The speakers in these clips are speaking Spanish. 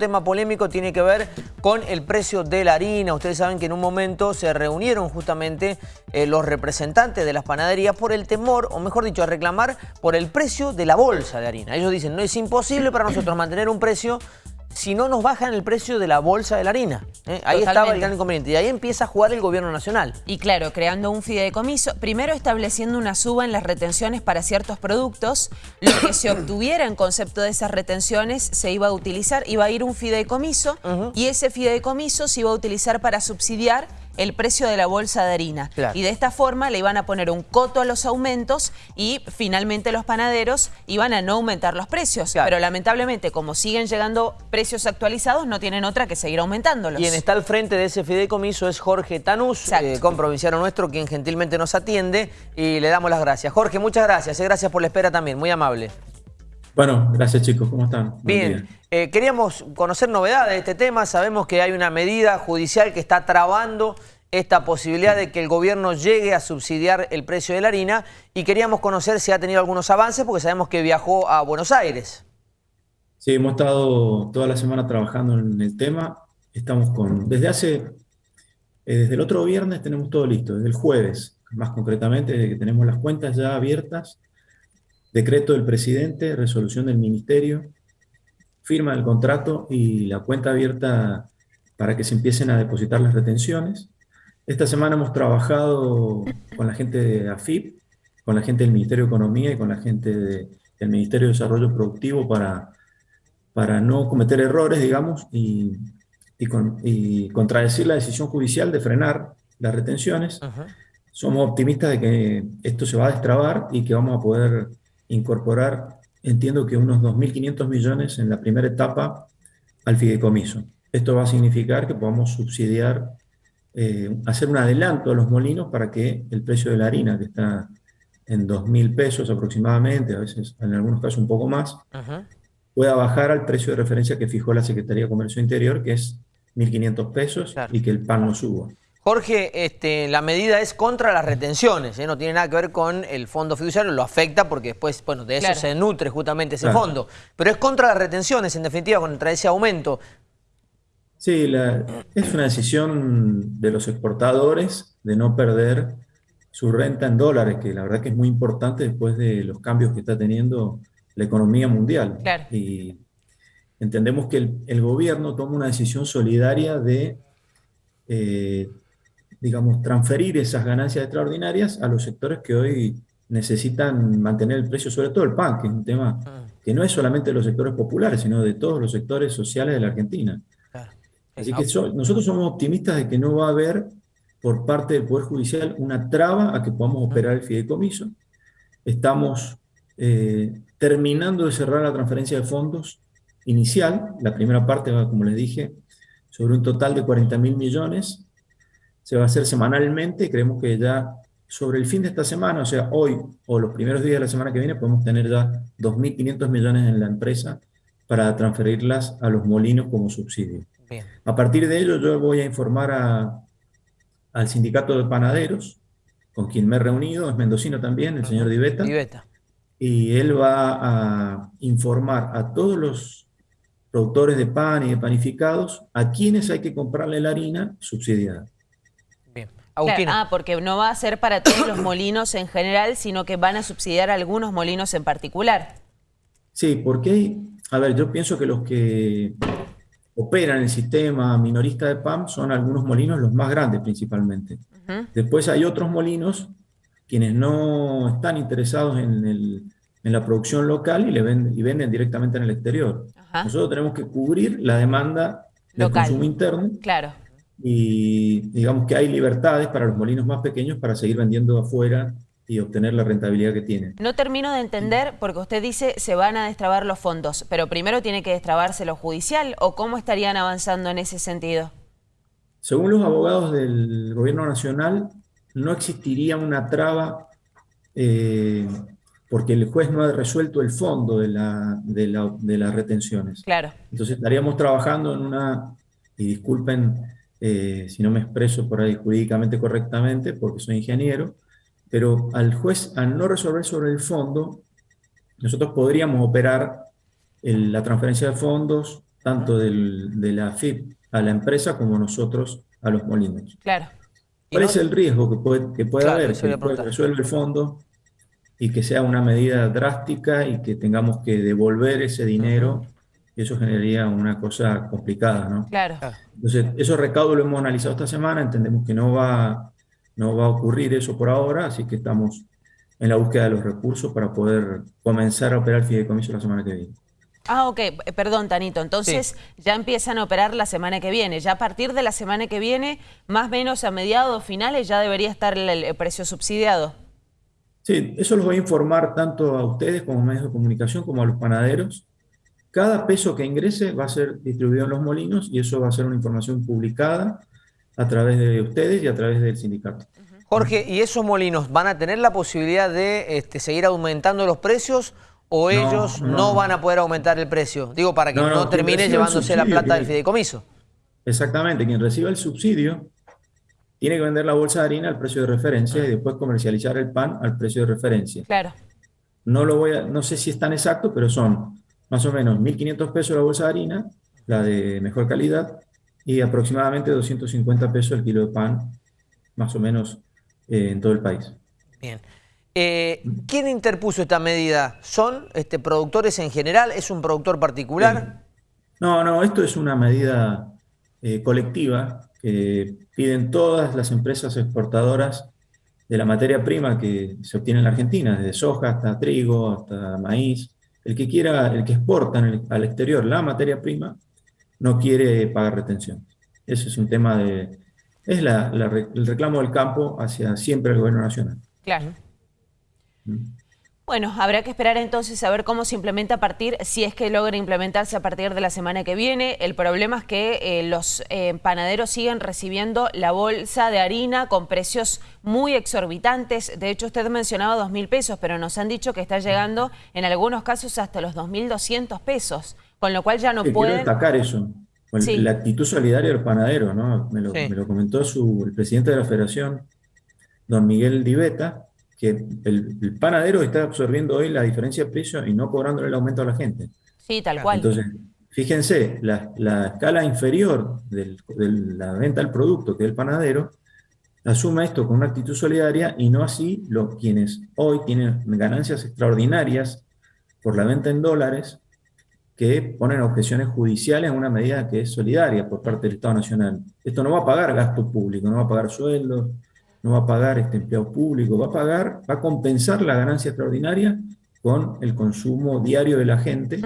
tema polémico tiene que ver con el precio de la harina. Ustedes saben que en un momento se reunieron justamente eh, los representantes de las panaderías por el temor, o mejor dicho, a reclamar por el precio de la bolsa de harina. Ellos dicen, no es imposible para nosotros mantener un precio si no nos bajan el precio de la bolsa de la harina. ¿eh? Ahí estaba el gran inconveniente. Y ahí empieza a jugar el gobierno nacional. Y claro, creando un fideicomiso, primero estableciendo una suba en las retenciones para ciertos productos, lo que se obtuviera en concepto de esas retenciones se iba a utilizar, iba a ir un fideicomiso y ese fideicomiso se iba a utilizar para subsidiar el precio de la bolsa de harina. Y de esta forma le iban a poner un coto a los aumentos y finalmente los panaderos iban a no aumentar los precios. Pero lamentablemente, como siguen llegando precios actualizados, no tienen otra que seguir aumentándolos. Quien está al frente de ese fideicomiso es Jorge Tanús, eh, comprovinciano nuestro, quien gentilmente nos atiende y le damos las gracias. Jorge, muchas gracias. Eh, gracias por la espera también, muy amable. Bueno, gracias chicos, ¿cómo están? Bien, eh, queríamos conocer novedades de este tema, sabemos que hay una medida judicial que está trabando esta posibilidad de que el gobierno llegue a subsidiar el precio de la harina y queríamos conocer si ha tenido algunos avances porque sabemos que viajó a Buenos Aires. Sí, hemos estado toda la semana trabajando en el tema, estamos con, desde hace, eh, desde el otro viernes tenemos todo listo, desde el jueves, más concretamente, desde que tenemos las cuentas ya abiertas, decreto del presidente, resolución del ministerio, firma del contrato y la cuenta abierta para que se empiecen a depositar las retenciones. Esta semana hemos trabajado con la gente de AFIP, con la gente del Ministerio de Economía y con la gente del Ministerio de Desarrollo Productivo para, para no cometer errores, digamos, y, y, contradecir la decisión judicial de frenar las retenciones. Somos optimistas de que esto se va a destrabar y que vamos a poder incorporar, entiendo que unos 2.500 millones en la primera etapa al fideicomiso. Esto va a significar que podamos subsidiar, eh, hacer un adelanto a los molinos para que el precio de la harina, que está en 2.000 pesos aproximadamente, a veces en algunos casos un poco más, pueda bajar al precio de referencia que fijó la Secretaría de Comercio Interior, que es 1.500 pesos, y que el pan no suba. Jorge, este, la medida es contra las retenciones, ¿eh? no tiene nada que ver con el fondo fiduciario, lo afecta porque después, bueno, de eso se nutre justamente ese fondo, pero es contra las retenciones, en definitiva, contra ese aumento. Sí, es una decisión de los exportadores de no perder su renta en dólares, que la verdad que es muy importante después de los cambios que está teniendo la economía mundial. Y entendemos que el, gobierno toma una decisión solidaria de eh, digamos, transferir esas ganancias extraordinarias a los sectores que hoy necesitan mantener el precio, sobre todo el pan, que es un tema ah. que no es solamente de los sectores populares, sino de todos los sectores sociales de la Argentina. Así que nosotros somos optimistas de que no va a haber por parte del Poder Judicial una traba a que podamos operar el fideicomiso. Estamos eh, terminando de cerrar la transferencia de fondos inicial. La primera parte va, como les dije, sobre un total de 40 mil millones se va a hacer semanalmente. Creemos que ya sobre el fin de esta semana, o sea, hoy o los primeros días de la semana que viene, podemos tener ya 2.500 millones en la empresa para transferirlas a los molinos como subsidio. A partir de ello, yo voy a informar al sindicato de panaderos, con quien me he reunido, es mendocino también, el señor Diveta. Diveta. Y él va a informar a todos los productores de pan y de panificados a quienes hay que comprarle la harina subsidiada ah, porque no va a ser para todos los molinos en general, sino que van a subsidiar algunos molinos en particular. Sí, porque, a ver, yo pienso que los que operan el sistema minorista de PAM son algunos molinos los más grandes principalmente. Después hay otros molinos quienes no están interesados en, la producción local y, le venden, y venden directamente en el exterior. Nosotros tenemos que cubrir la demanda del consumo interno. Claro y digamos que hay libertades para los molinos más pequeños para seguir vendiendo afuera y obtener la rentabilidad que tienen. No termino de entender, porque usted dice se van a destrabar los fondos, pero primero tiene que destrabarse lo judicial, ¿o cómo estarían avanzando en ese sentido? Según los abogados del gobierno nacional, no existiría una traba eh, porque el juez no ha resuelto el fondo de, la, de, la, de las retenciones. Claro. Entonces estaríamos trabajando en una, y disculpen eh, si no me expreso por ahí jurídicamente correctamente, porque soy ingeniero, pero al juez, al no resolver sobre el fondo, nosotros podríamos operar la transferencia de fondos tanto del, de la FIP a la empresa como nosotros a los molinos. Claro. ¿Cuál es el riesgo que puede, que puede haber? Que resuelve el fondo y que sea una medida drástica y que tengamos que devolver ese dinero, eso generaría una cosa complicada, ¿no? Claro. Entonces, esos recaudos lo hemos analizado esta semana, entendemos que no va, no va a ocurrir eso por ahora, así que estamos en la búsqueda de los recursos para poder comenzar a operar el fideicomiso la semana que viene. Ah, ok. Eh, perdón, Tanito. Entonces ya empiezan a operar la semana que viene. Ya a partir de la semana que viene, más o menos a mediados finales, ya debería estar el, precio subsidiado. Sí, eso los voy a informar tanto a ustedes como medios de comunicación como a los panaderos. Cada peso que ingrese va a ser distribuido en los molinos y eso va a ser una información publicada a través de ustedes y a través del sindicato. Jorge, ¿y esos molinos van a tener la posibilidad de este, seguir aumentando los precios o ellos no, van a poder aumentar el precio? Digo, para que no, termine llevándose la plata del fideicomiso. Exactamente, quien reciba el subsidio tiene que vender la bolsa de harina al precio de referencia y ah. después comercializar el pan al precio de referencia. Claro. No, lo voy a, no sé si es tan exacto, pero son más o menos 1.500 pesos la bolsa de harina, la de mejor calidad, y aproximadamente 250 pesos el kilo de pan, más o menos eh, en todo el país. Bien. Eh, ¿Quién interpuso esta medida? ¿Son este, productores en general? ¿Es un productor particular? No, no, esto es una medida eh, colectiva que piden todas las empresas exportadoras de la materia prima que se obtiene en la Argentina, desde soja hasta trigo, hasta maíz. El que quiera, el que exporta al exterior la materia prima, no quiere pagar retención. Ese es un tema de, es el reclamo del campo hacia siempre el gobierno nacional. Claro. Mm. Bueno, habrá que esperar entonces a ver cómo se implementa a partir, si es que logra implementarse a partir de la semana que viene. El problema es que eh, los eh, panaderos siguen recibiendo la bolsa de harina con precios muy exorbitantes. De hecho, usted mencionaba dos mil pesos, pero nos han dicho que está llegando en algunos casos hasta los 2.200 pesos, con lo cual ya no pueden... Quiero destacar eso. La actitud solidaria del panadero, ¿no? Me lo, comentó su, el presidente de la federación, don Miguel Diveta, que el, panadero está absorbiendo hoy la diferencia de precio y no cobrándole el aumento a la gente. Sí, tal cual. Entonces, fíjense, la, escala inferior de la venta del producto, que es el panadero, asume esto con una actitud solidaria y no así los quienes hoy tienen ganancias extraordinarias por la venta en dólares, que ponen objeciones judiciales a una medida que es solidaria por parte del Estado Nacional. Esto no va a pagar gasto público, no va a pagar sueldos, no va a pagar este empleado público, va a pagar, va a compensar la ganancia extraordinaria con el consumo diario de la gente,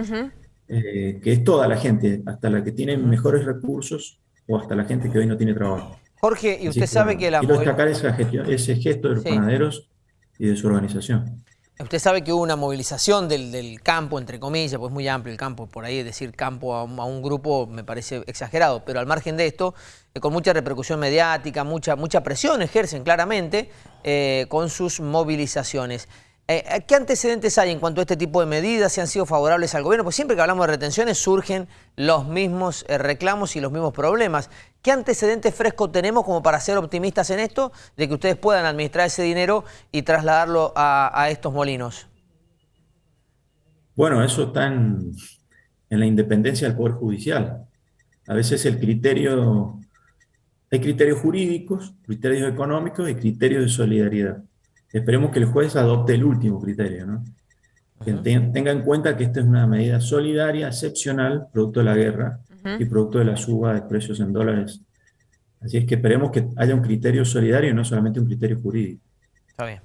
eh, que es toda la gente, hasta la que tiene mejores recursos o hasta la gente que hoy no tiene trabajo. Jorge, y usted sabe que la... Quiero destacar ese, gesto de los panaderos y de su organización. Usted sabe que hubo una movilización del, campo, entre comillas, pues muy amplio el campo, por ahí decir campo a un, grupo me parece exagerado, pero al margen de esto, eh, con mucha repercusión mediática, mucha, mucha presión ejercen claramente eh, con sus movilizaciones. Eh, ¿Qué antecedentes hay en cuanto a este tipo de medidas? ¿Si han sido favorables al gobierno? Pues siempre que hablamos de retenciones surgen los mismos eh, reclamos y los mismos problemas. ¿Qué antecedentes frescos tenemos como para ser optimistas en esto, de que ustedes puedan administrar ese dinero y trasladarlo a, estos molinos? Bueno, eso está en, en la independencia del Poder Judicial. A veces el criterio, hay criterios jurídicos, criterios económicos y criterios de solidaridad. Esperemos que el juez adopte el último criterio, ¿no? Que tenga en cuenta que esta es una medida solidaria, excepcional, producto de la guerra y producto de la suba de precios en dólares. Así es que esperemos que haya un criterio solidario y no solamente un criterio jurídico. Está bien.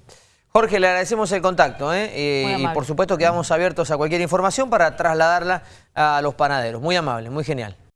Jorge, le agradecemos el contacto ¿eh? eh y por supuesto quedamos abiertos a cualquier información para trasladarla a los panaderos. Muy amable, muy genial.